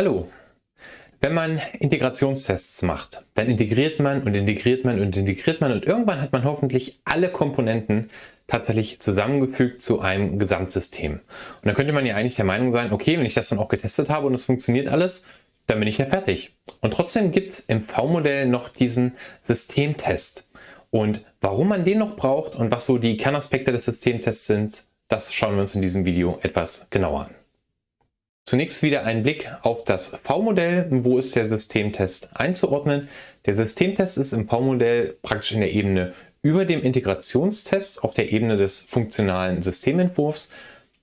Hallo! Wenn man Integrationstests macht, dann integriert man und integriert man und integriert man und irgendwann hat man hoffentlich alle Komponenten tatsächlich zusammengefügt zu einem Gesamtsystem. Und dann könnte man ja eigentlich der Meinung sein, okay, wenn ich das dann auch getestet habe und es funktioniert alles, dann bin ich ja fertig. Und trotzdem gibt es im V-Modell noch diesen Systemtest. Und warum man den noch braucht und was so die Kernaspekte des Systemtests sind, das schauen wir uns in diesem Video etwas genauer an. Zunächst wieder ein Blick auf das V-Modell. Wo ist der Systemtest einzuordnen? Der Systemtest ist im V-Modell praktisch in der Ebene über dem Integrationstest auf der Ebene des funktionalen Systementwurfs.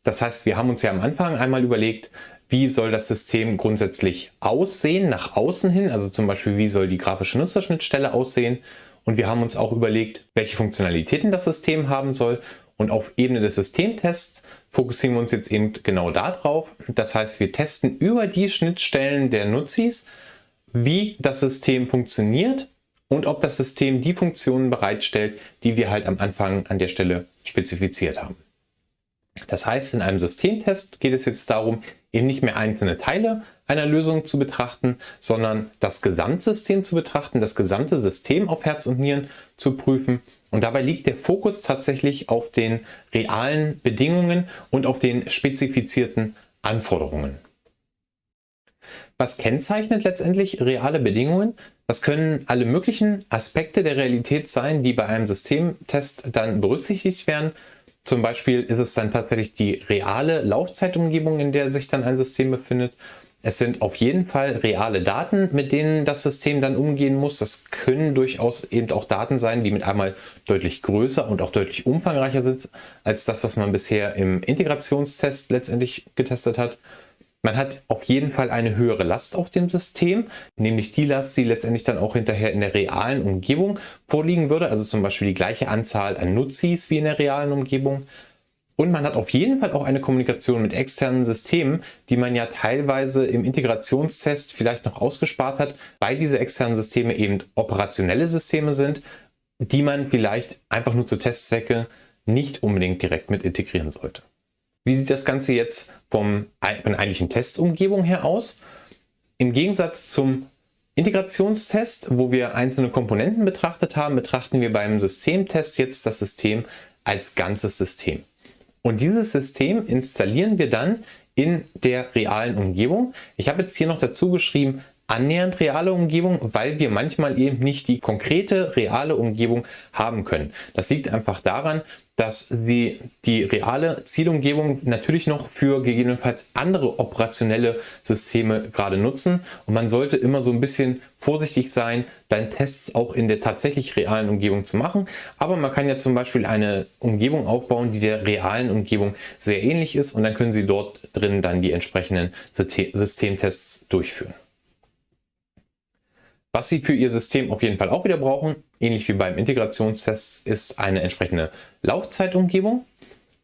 Das heißt, wir haben uns ja am Anfang einmal überlegt, wie soll das System grundsätzlich aussehen, nach außen hin, also zum Beispiel, wie soll die grafische Nutzerschnittstelle aussehen. Und wir haben uns auch überlegt, welche Funktionalitäten das System haben soll und auf Ebene des Systemtests fokussieren wir uns jetzt eben genau darauf. Das heißt, wir testen über die Schnittstellen der Nutzis, wie das System funktioniert und ob das System die Funktionen bereitstellt, die wir halt am Anfang an der Stelle spezifiziert haben. Das heißt, in einem Systemtest geht es jetzt darum, eben nicht mehr einzelne Teile einer Lösung zu betrachten, sondern das Gesamtsystem zu betrachten, das gesamte System auf Herz und Nieren zu prüfen. Und dabei liegt der Fokus tatsächlich auf den realen Bedingungen und auf den spezifizierten Anforderungen. Was kennzeichnet letztendlich reale Bedingungen? Das können alle möglichen Aspekte der Realität sein, die bei einem Systemtest dann berücksichtigt werden. Zum Beispiel ist es dann tatsächlich die reale Laufzeitumgebung, in der sich dann ein System befindet. Es sind auf jeden Fall reale Daten, mit denen das System dann umgehen muss. Das können durchaus eben auch Daten sein, die mit einmal deutlich größer und auch deutlich umfangreicher sind, als das, was man bisher im Integrationstest letztendlich getestet hat. Man hat auf jeden Fall eine höhere Last auf dem System, nämlich die Last, die letztendlich dann auch hinterher in der realen Umgebung vorliegen würde, also zum Beispiel die gleiche Anzahl an Nutzis wie in der realen Umgebung. Und man hat auf jeden Fall auch eine Kommunikation mit externen Systemen, die man ja teilweise im Integrationstest vielleicht noch ausgespart hat, weil diese externen Systeme eben operationelle Systeme sind, die man vielleicht einfach nur zu Testzwecke nicht unbedingt direkt mit integrieren sollte. Wie sieht das Ganze jetzt vom, von der eigentlichen Testumgebung her aus? Im Gegensatz zum Integrationstest, wo wir einzelne Komponenten betrachtet haben, betrachten wir beim Systemtest jetzt das System als ganzes System. Und dieses System installieren wir dann in der realen Umgebung. Ich habe jetzt hier noch dazu geschrieben, annähernd reale Umgebung, weil wir manchmal eben nicht die konkrete reale Umgebung haben können. Das liegt einfach daran, dass Sie die reale Zielumgebung natürlich noch für gegebenenfalls andere operationelle Systeme gerade nutzen und man sollte immer so ein bisschen vorsichtig sein, dann Tests auch in der tatsächlich realen Umgebung zu machen. Aber man kann ja zum Beispiel eine Umgebung aufbauen, die der realen Umgebung sehr ähnlich ist und dann können Sie dort drin dann die entsprechenden Systemtests durchführen. Was Sie für Ihr System auf jeden Fall auch wieder brauchen, ähnlich wie beim Integrationstest, ist eine entsprechende Laufzeitumgebung.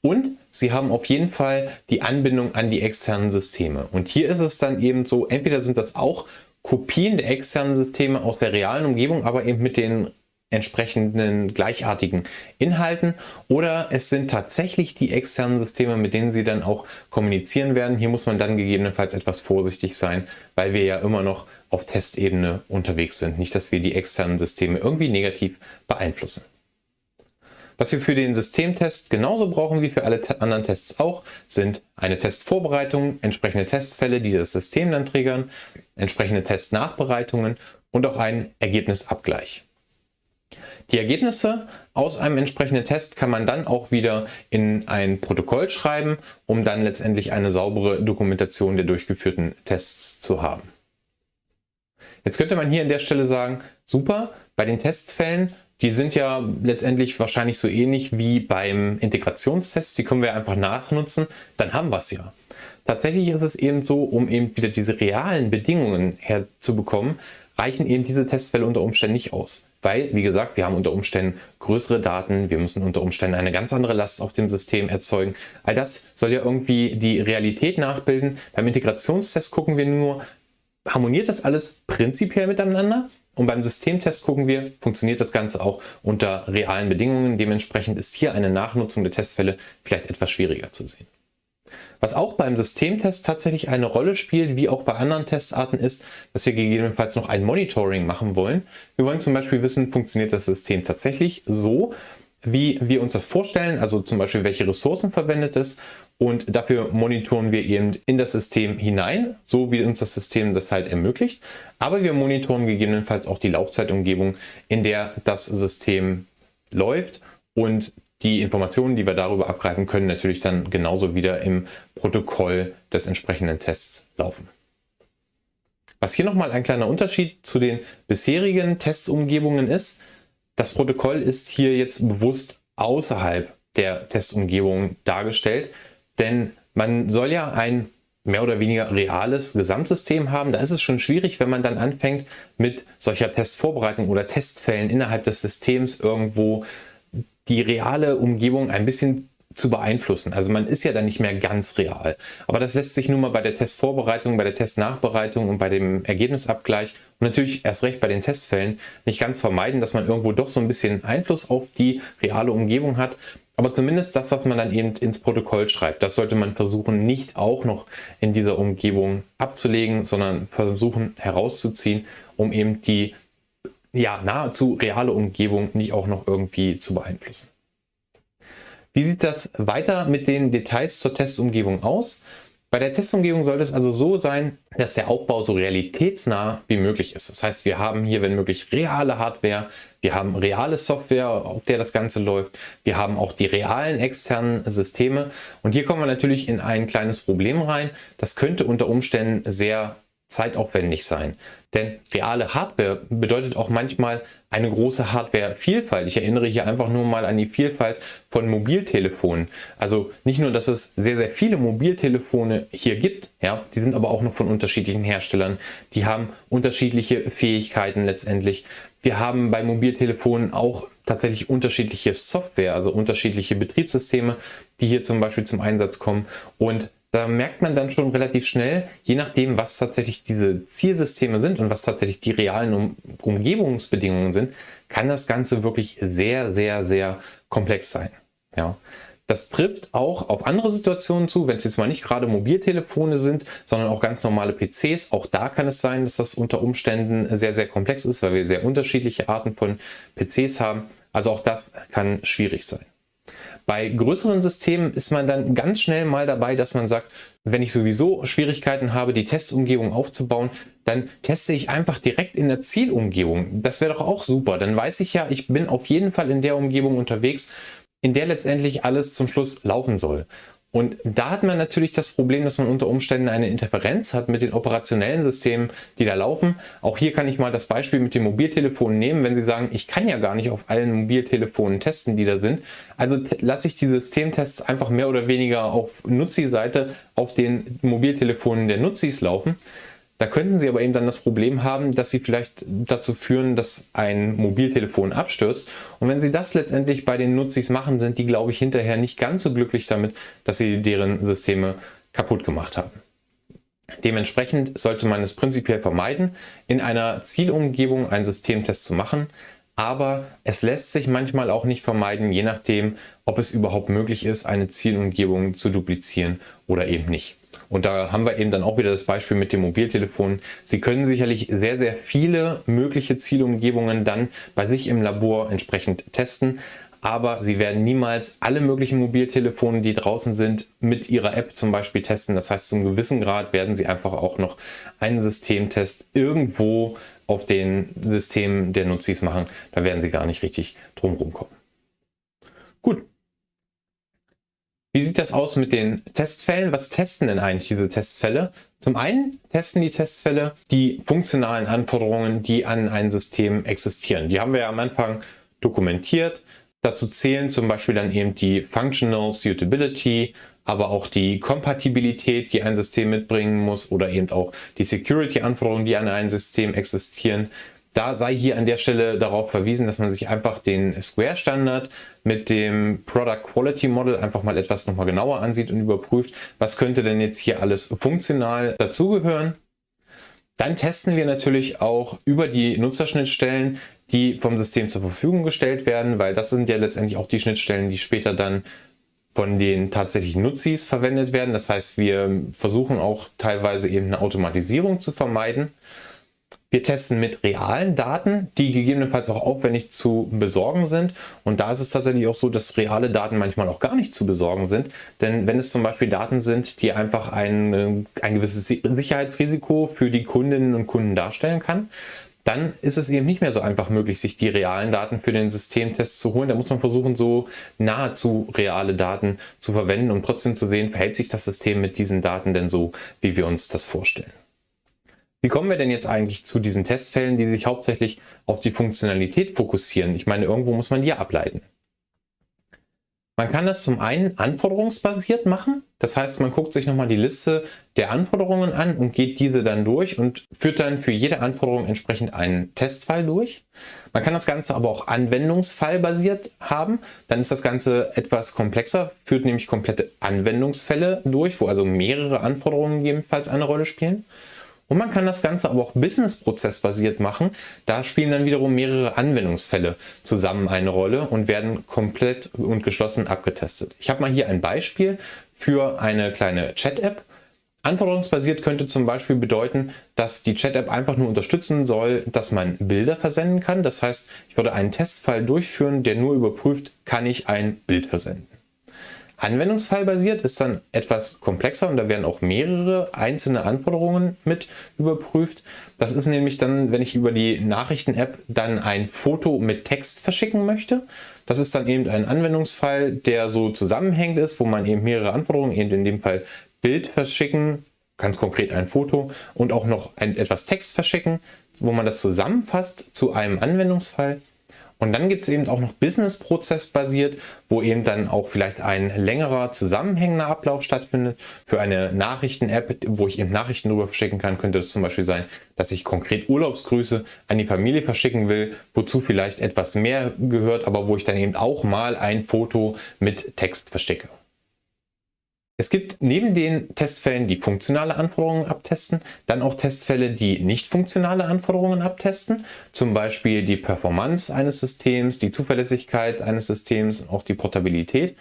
Und Sie haben auf jeden Fall die Anbindung an die externen Systeme. Und hier ist es dann eben so, entweder sind das auch Kopien der externen Systeme aus der realen Umgebung, aber eben mit den entsprechenden gleichartigen Inhalten oder es sind tatsächlich die externen Systeme, mit denen Sie dann auch kommunizieren werden. Hier muss man dann gegebenenfalls etwas vorsichtig sein, weil wir ja immer noch auf Testebene unterwegs sind. Nicht, dass wir die externen Systeme irgendwie negativ beeinflussen. Was wir für den Systemtest genauso brauchen wie für alle anderen Tests auch, sind eine Testvorbereitung, entsprechende Testfälle, die das System dann triggern, entsprechende Testnachbereitungen und auch ein Ergebnisabgleich. Die Ergebnisse aus einem entsprechenden Test kann man dann auch wieder in ein Protokoll schreiben, um dann letztendlich eine saubere Dokumentation der durchgeführten Tests zu haben. Jetzt könnte man hier an der Stelle sagen, super, bei den Testfällen, die sind ja letztendlich wahrscheinlich so ähnlich wie beim Integrationstest, die können wir einfach nachnutzen, dann haben wir es ja. Tatsächlich ist es eben so, um eben wieder diese realen Bedingungen herzubekommen, reichen eben diese Testfälle unter Umständen nicht aus. Weil, wie gesagt, wir haben unter Umständen größere Daten, wir müssen unter Umständen eine ganz andere Last auf dem System erzeugen. All das soll ja irgendwie die Realität nachbilden. Beim Integrationstest gucken wir nur, harmoniert das alles prinzipiell miteinander? Und beim Systemtest gucken wir, funktioniert das Ganze auch unter realen Bedingungen. Dementsprechend ist hier eine Nachnutzung der Testfälle vielleicht etwas schwieriger zu sehen. Was auch beim Systemtest tatsächlich eine Rolle spielt, wie auch bei anderen Testarten ist, dass wir gegebenenfalls noch ein Monitoring machen wollen. Wir wollen zum Beispiel wissen, funktioniert das System tatsächlich so, wie wir uns das vorstellen, also zum Beispiel welche Ressourcen verwendet es und dafür monitoren wir eben in das System hinein, so wie uns das System das halt ermöglicht. Aber wir monitoren gegebenenfalls auch die Laufzeitumgebung, in der das System läuft und die Informationen, die wir darüber abgreifen können, natürlich dann genauso wieder im Protokoll des entsprechenden Tests laufen. Was hier nochmal ein kleiner Unterschied zu den bisherigen Testumgebungen ist, das Protokoll ist hier jetzt bewusst außerhalb der Testumgebung dargestellt, denn man soll ja ein mehr oder weniger reales Gesamtsystem haben. Da ist es schon schwierig, wenn man dann anfängt mit solcher Testvorbereitung oder Testfällen innerhalb des Systems irgendwo die reale Umgebung ein bisschen zu beeinflussen. Also man ist ja dann nicht mehr ganz real. Aber das lässt sich nun mal bei der Testvorbereitung, bei der Testnachbereitung und bei dem Ergebnisabgleich und natürlich erst recht bei den Testfällen nicht ganz vermeiden, dass man irgendwo doch so ein bisschen Einfluss auf die reale Umgebung hat. Aber zumindest das, was man dann eben ins Protokoll schreibt, das sollte man versuchen, nicht auch noch in dieser Umgebung abzulegen, sondern versuchen herauszuziehen, um eben die ja, nahezu reale Umgebung nicht auch noch irgendwie zu beeinflussen. Wie sieht das weiter mit den Details zur Testumgebung aus? Bei der Testumgebung sollte es also so sein, dass der Aufbau so realitätsnah wie möglich ist. Das heißt, wir haben hier, wenn möglich, reale Hardware, wir haben reale Software, auf der das Ganze läuft, wir haben auch die realen externen Systeme und hier kommen wir natürlich in ein kleines Problem rein. Das könnte unter Umständen sehr zeitaufwendig sein. Denn reale Hardware bedeutet auch manchmal eine große Hardware-Vielfalt. Ich erinnere hier einfach nur mal an die Vielfalt von Mobiltelefonen. Also nicht nur, dass es sehr, sehr viele Mobiltelefone hier gibt, ja, die sind aber auch noch von unterschiedlichen Herstellern. Die haben unterschiedliche Fähigkeiten letztendlich. Wir haben bei Mobiltelefonen auch tatsächlich unterschiedliche Software, also unterschiedliche Betriebssysteme, die hier zum Beispiel zum Einsatz kommen. Und da merkt man dann schon relativ schnell, je nachdem, was tatsächlich diese Zielsysteme sind und was tatsächlich die realen um Umgebungsbedingungen sind, kann das Ganze wirklich sehr, sehr, sehr komplex sein. Ja. Das trifft auch auf andere Situationen zu, wenn es jetzt mal nicht gerade Mobiltelefone sind, sondern auch ganz normale PCs. Auch da kann es sein, dass das unter Umständen sehr, sehr komplex ist, weil wir sehr unterschiedliche Arten von PCs haben. Also auch das kann schwierig sein. Bei größeren Systemen ist man dann ganz schnell mal dabei, dass man sagt, wenn ich sowieso Schwierigkeiten habe, die Testumgebung aufzubauen, dann teste ich einfach direkt in der Zielumgebung. Das wäre doch auch super. Dann weiß ich ja, ich bin auf jeden Fall in der Umgebung unterwegs, in der letztendlich alles zum Schluss laufen soll. Und da hat man natürlich das Problem, dass man unter Umständen eine Interferenz hat mit den operationellen Systemen, die da laufen. Auch hier kann ich mal das Beispiel mit dem Mobiltelefon nehmen, wenn Sie sagen, ich kann ja gar nicht auf allen Mobiltelefonen testen, die da sind. Also lasse ich die Systemtests einfach mehr oder weniger auf Nutzi-Seite auf den Mobiltelefonen der Nutzis laufen. Da könnten Sie aber eben dann das Problem haben, dass Sie vielleicht dazu führen, dass ein Mobiltelefon abstürzt. Und wenn Sie das letztendlich bei den Nutzis machen, sind die, glaube ich, hinterher nicht ganz so glücklich damit, dass Sie deren Systeme kaputt gemacht haben. Dementsprechend sollte man es prinzipiell vermeiden, in einer Zielumgebung einen Systemtest zu machen. Aber es lässt sich manchmal auch nicht vermeiden, je nachdem, ob es überhaupt möglich ist, eine Zielumgebung zu duplizieren oder eben nicht. Und da haben wir eben dann auch wieder das Beispiel mit dem Mobiltelefon. Sie können sicherlich sehr, sehr viele mögliche Zielumgebungen dann bei sich im Labor entsprechend testen. Aber Sie werden niemals alle möglichen Mobiltelefone, die draußen sind, mit Ihrer App zum Beispiel testen. Das heißt, zum gewissen Grad werden Sie einfach auch noch einen Systemtest irgendwo auf den Systemen der Nutzis machen. Da werden Sie gar nicht richtig drum kommen. Gut, wie sieht das aus mit den Testfällen? Was testen denn eigentlich diese Testfälle? Zum einen testen die Testfälle die funktionalen Anforderungen, die an ein System existieren. Die haben wir ja am Anfang dokumentiert. Dazu zählen zum Beispiel dann eben die Functional Suitability, aber auch die Kompatibilität, die ein System mitbringen muss oder eben auch die Security-Anforderungen, die an ein System existieren. Da sei hier an der Stelle darauf verwiesen, dass man sich einfach den Square-Standard mit dem Product Quality Model einfach mal etwas nochmal genauer ansieht und überprüft, was könnte denn jetzt hier alles funktional dazugehören. Dann testen wir natürlich auch über die Nutzerschnittstellen, die vom System zur Verfügung gestellt werden, weil das sind ja letztendlich auch die Schnittstellen, die später dann von den tatsächlichen Nutzis verwendet werden. Das heißt, wir versuchen auch teilweise eben eine Automatisierung zu vermeiden. Wir testen mit realen Daten, die gegebenenfalls auch aufwendig zu besorgen sind. Und da ist es tatsächlich auch so, dass reale Daten manchmal auch gar nicht zu besorgen sind. Denn wenn es zum Beispiel Daten sind, die einfach ein, ein gewisses Sicherheitsrisiko für die Kundinnen und Kunden darstellen kann, dann ist es eben nicht mehr so einfach möglich, sich die realen Daten für den Systemtest zu holen. Da muss man versuchen, so nahezu reale Daten zu verwenden, um trotzdem zu sehen, verhält sich das System mit diesen Daten denn so, wie wir uns das vorstellen. Wie kommen wir denn jetzt eigentlich zu diesen Testfällen, die sich hauptsächlich auf die Funktionalität fokussieren? Ich meine, irgendwo muss man die ableiten. Man kann das zum einen anforderungsbasiert machen. Das heißt, man guckt sich nochmal die Liste der Anforderungen an und geht diese dann durch und führt dann für jede Anforderung entsprechend einen Testfall durch. Man kann das Ganze aber auch anwendungsfallbasiert haben. Dann ist das Ganze etwas komplexer, führt nämlich komplette Anwendungsfälle durch, wo also mehrere Anforderungen gegebenenfalls eine Rolle spielen. Und man kann das Ganze aber auch businessprozessbasiert machen. Da spielen dann wiederum mehrere Anwendungsfälle zusammen eine Rolle und werden komplett und geschlossen abgetestet. Ich habe mal hier ein Beispiel für eine kleine Chat-App. Anforderungsbasiert könnte zum Beispiel bedeuten, dass die Chat-App einfach nur unterstützen soll, dass man Bilder versenden kann. Das heißt, ich würde einen Testfall durchführen, der nur überprüft, kann ich ein Bild versenden. Anwendungsfallbasiert ist dann etwas komplexer und da werden auch mehrere einzelne Anforderungen mit überprüft. Das ist nämlich dann, wenn ich über die Nachrichten-App dann ein Foto mit Text verschicken möchte. Das ist dann eben ein Anwendungsfall, der so zusammenhängend ist, wo man eben mehrere Anforderungen, eben in dem Fall Bild verschicken, ganz konkret ein Foto und auch noch ein, etwas Text verschicken, wo man das zusammenfasst zu einem Anwendungsfall. Und dann gibt es eben auch noch Business-Prozess basiert, wo eben dann auch vielleicht ein längerer zusammenhängender Ablauf stattfindet. Für eine Nachrichten-App, wo ich eben Nachrichten drüber verschicken kann, könnte es zum Beispiel sein, dass ich konkret Urlaubsgrüße an die Familie verschicken will, wozu vielleicht etwas mehr gehört, aber wo ich dann eben auch mal ein Foto mit Text verschicke. Es gibt neben den Testfällen, die funktionale Anforderungen abtesten, dann auch Testfälle, die nicht funktionale Anforderungen abtesten. Zum Beispiel die Performance eines Systems, die Zuverlässigkeit eines Systems und auch die Portabilität.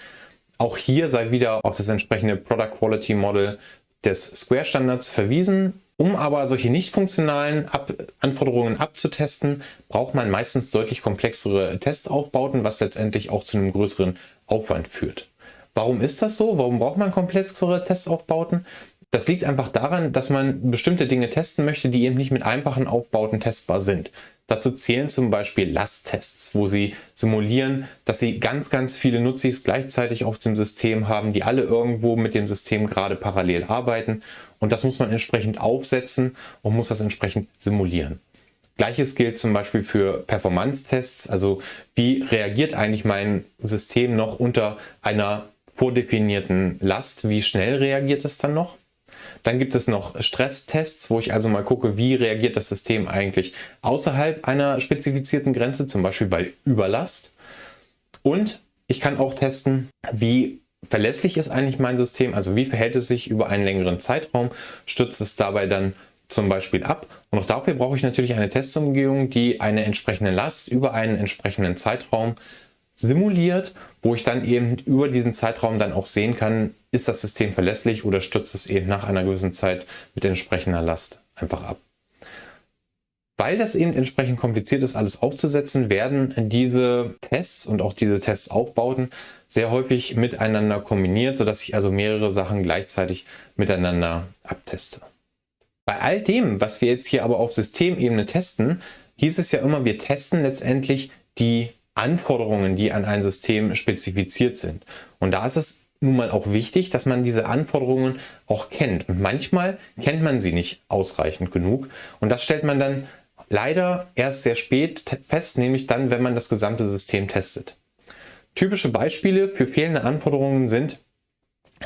Auch hier sei wieder auf das entsprechende Product Quality Model des Square Standards verwiesen. Um aber solche nicht funktionalen Ab Anforderungen abzutesten, braucht man meistens deutlich komplexere Testaufbauten, was letztendlich auch zu einem größeren Aufwand führt. Warum ist das so? Warum braucht man komplexere Testaufbauten? Das liegt einfach daran, dass man bestimmte Dinge testen möchte, die eben nicht mit einfachen Aufbauten testbar sind. Dazu zählen zum Beispiel Lasttests, wo sie simulieren, dass sie ganz, ganz viele Nutzis gleichzeitig auf dem System haben, die alle irgendwo mit dem System gerade parallel arbeiten. Und das muss man entsprechend aufsetzen und muss das entsprechend simulieren. Gleiches gilt zum Beispiel für Performance-Tests, also wie reagiert eigentlich mein System noch unter einer vordefinierten Last, wie schnell reagiert es dann noch. Dann gibt es noch Stresstests, wo ich also mal gucke, wie reagiert das System eigentlich außerhalb einer spezifizierten Grenze, zum Beispiel bei Überlast. Und ich kann auch testen, wie verlässlich ist eigentlich mein System, also wie verhält es sich über einen längeren Zeitraum, stürzt es dabei dann zum Beispiel ab. Und auch dafür brauche ich natürlich eine Testumgebung, die eine entsprechende Last über einen entsprechenden Zeitraum simuliert, wo ich dann eben über diesen Zeitraum dann auch sehen kann, ist das System verlässlich oder stürzt es eben nach einer gewissen Zeit mit entsprechender Last einfach ab. Weil das eben entsprechend kompliziert ist, alles aufzusetzen, werden diese Tests und auch diese Testaufbauten sehr häufig miteinander kombiniert, sodass ich also mehrere Sachen gleichzeitig miteinander abteste. Bei all dem, was wir jetzt hier aber auf Systemebene testen, hieß es ja immer, wir testen letztendlich die Anforderungen, die an ein System spezifiziert sind. Und da ist es nun mal auch wichtig, dass man diese Anforderungen auch kennt. Und manchmal kennt man sie nicht ausreichend genug. Und das stellt man dann leider erst sehr spät fest, nämlich dann, wenn man das gesamte System testet. Typische Beispiele für fehlende Anforderungen sind,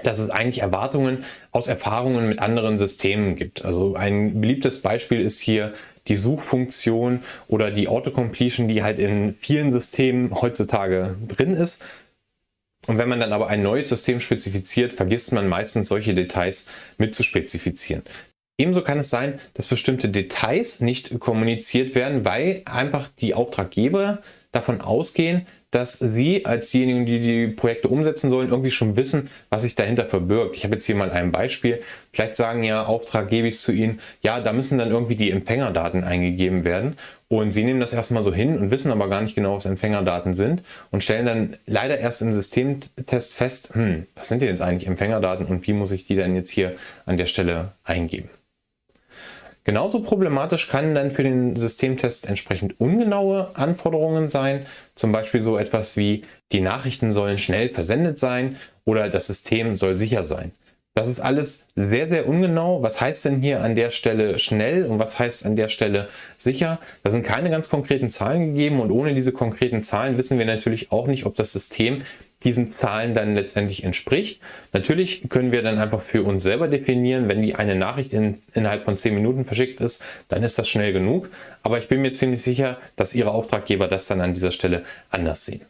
dass es eigentlich Erwartungen aus Erfahrungen mit anderen Systemen gibt. Also ein beliebtes Beispiel ist hier die Suchfunktion oder die Autocompletion, die halt in vielen Systemen heutzutage drin ist. Und wenn man dann aber ein neues System spezifiziert, vergisst man meistens solche Details mit zu spezifizieren. Ebenso kann es sein, dass bestimmte Details nicht kommuniziert werden, weil einfach die Auftraggeber davon ausgehen, dass Sie als diejenigen, die die Projekte umsetzen sollen, irgendwie schon wissen, was sich dahinter verbirgt. Ich habe jetzt hier mal ein Beispiel. Vielleicht sagen ja Auftrag gebe ich zu Ihnen, ja, da müssen dann irgendwie die Empfängerdaten eingegeben werden. Und Sie nehmen das erstmal so hin und wissen aber gar nicht genau, was Empfängerdaten sind und stellen dann leider erst im Systemtest fest, hm, was sind denn jetzt eigentlich Empfängerdaten und wie muss ich die denn jetzt hier an der Stelle eingeben. Genauso problematisch kann dann für den Systemtest entsprechend ungenaue Anforderungen sein. Zum Beispiel so etwas wie die Nachrichten sollen schnell versendet sein oder das System soll sicher sein. Das ist alles sehr, sehr ungenau. Was heißt denn hier an der Stelle schnell und was heißt an der Stelle sicher? Da sind keine ganz konkreten Zahlen gegeben und ohne diese konkreten Zahlen wissen wir natürlich auch nicht, ob das System diesen Zahlen dann letztendlich entspricht. Natürlich können wir dann einfach für uns selber definieren, wenn die eine Nachricht in, innerhalb von 10 Minuten verschickt ist, dann ist das schnell genug. Aber ich bin mir ziemlich sicher, dass Ihre Auftraggeber das dann an dieser Stelle anders sehen.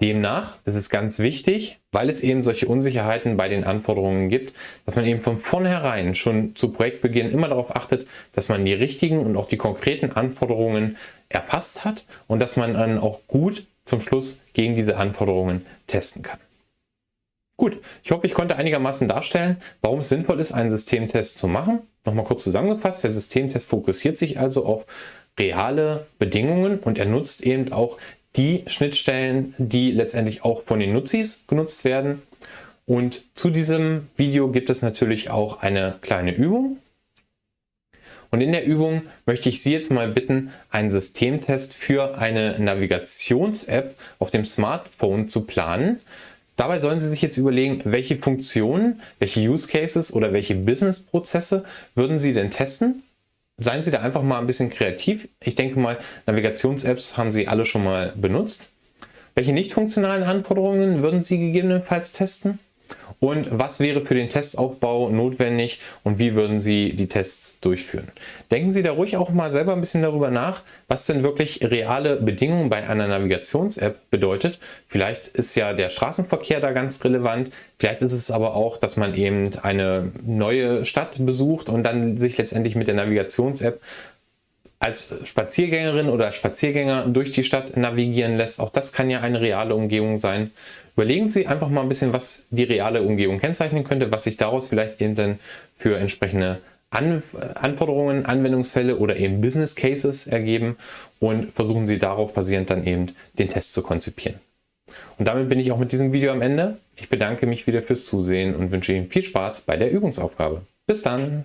Demnach, ist ganz wichtig, weil es eben solche Unsicherheiten bei den Anforderungen gibt, dass man eben von vornherein schon zu Projektbeginn immer darauf achtet, dass man die richtigen und auch die konkreten Anforderungen erfasst hat und dass man dann auch gut zum Schluss gegen diese Anforderungen testen kann. Gut, ich hoffe, ich konnte einigermaßen darstellen, warum es sinnvoll ist, einen Systemtest zu machen. Nochmal kurz zusammengefasst, der Systemtest fokussiert sich also auf reale Bedingungen und er nutzt eben auch die Schnittstellen, die letztendlich auch von den Nutzis genutzt werden. Und zu diesem Video gibt es natürlich auch eine kleine Übung. Und in der Übung möchte ich Sie jetzt mal bitten, einen Systemtest für eine Navigations-App auf dem Smartphone zu planen. Dabei sollen Sie sich jetzt überlegen, welche Funktionen, welche Use Cases oder welche Business-Prozesse würden Sie denn testen seien Sie da einfach mal ein bisschen kreativ. Ich denke mal, Navigations-Apps haben Sie alle schon mal benutzt. Welche nicht funktionalen Anforderungen würden Sie gegebenenfalls testen? Und was wäre für den Testaufbau notwendig und wie würden Sie die Tests durchführen. Denken Sie da ruhig auch mal selber ein bisschen darüber nach, was denn wirklich reale Bedingungen bei einer Navigations-App bedeutet. Vielleicht ist ja der Straßenverkehr da ganz relevant, vielleicht ist es aber auch, dass man eben eine neue Stadt besucht und dann sich letztendlich mit der Navigations-App als Spaziergängerin oder Spaziergänger durch die Stadt navigieren lässt. Auch das kann ja eine reale Umgebung sein. Überlegen Sie einfach mal ein bisschen, was die reale Umgebung kennzeichnen könnte, was sich daraus vielleicht eben dann für entsprechende An Anforderungen, Anwendungsfälle oder eben Business Cases ergeben und versuchen Sie darauf basierend dann eben den Test zu konzipieren. Und damit bin ich auch mit diesem Video am Ende. Ich bedanke mich wieder fürs Zusehen und wünsche Ihnen viel Spaß bei der Übungsaufgabe. Bis dann!